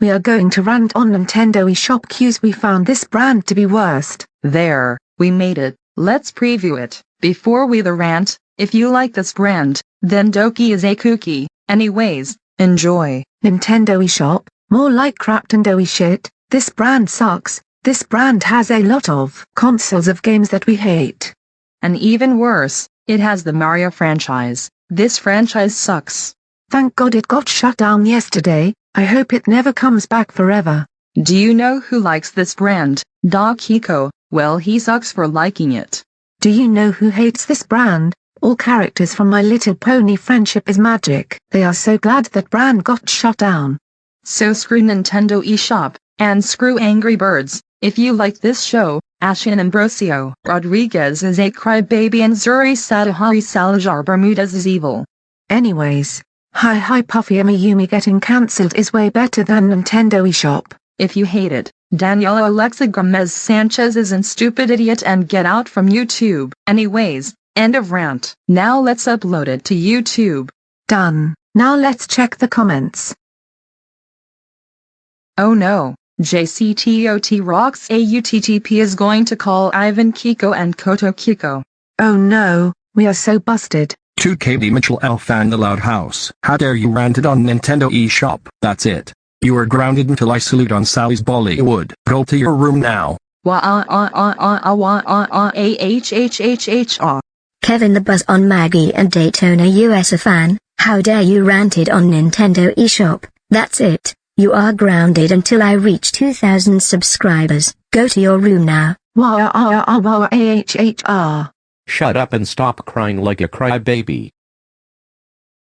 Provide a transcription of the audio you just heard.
we are going to rant on Nintendo eShop queues we found this brand to be worst. There, we made it. Let's preview it. Before we the rant, if you like this brand, then Doki is a kooky. Anyways, enjoy. Nintendo eShop, more like crap Craptendo shit, this brand sucks, this brand has a lot of consoles of games that we hate. And even worse, it has the Mario franchise. This franchise sucks. Thank God it got shut down yesterday, I hope it never comes back forever. Do you know who likes this brand? Doc Hiko, well he sucks for liking it. Do you know who hates this brand? All characters from My Little Pony Friendship is Magic. They are so glad that brand got shut down. So screw Nintendo eShop, and screw Angry Birds. If you like this show, Ashin Ambrosio Rodriguez is a crybaby and Zuri Satahari Salazar Bermudez is evil. Anyways, Hi Hi Puffy Amiyumi getting cancelled is way better than Nintendo eShop. If you hate it, Daniela Alexa Gomez Sanchez is an stupid idiot and get out from YouTube. Anyways, end of rant. Now let's upload it to YouTube. Done. Now let's check the comments. Oh no. JCTOT rocks AUTTP is going to call Ivan Kiko and Koto Kiko. Oh no, we are so busted. 2KB Mitchell L. Fan the Loud House. How dare you ranted on Nintendo eShop. That's it. You are grounded until I salute on Sally's Bollywood. Go to your room now. Wah ah ah ah ah ah wah ah ah a h h h h ah. Kevin the Buzz on Maggie and Daytona USA fan. How dare you ranted on Nintendo eShop. That's it. You are grounded until I reach 2000 subscribers. Go to your room now. Shut up and stop crying like a crybaby.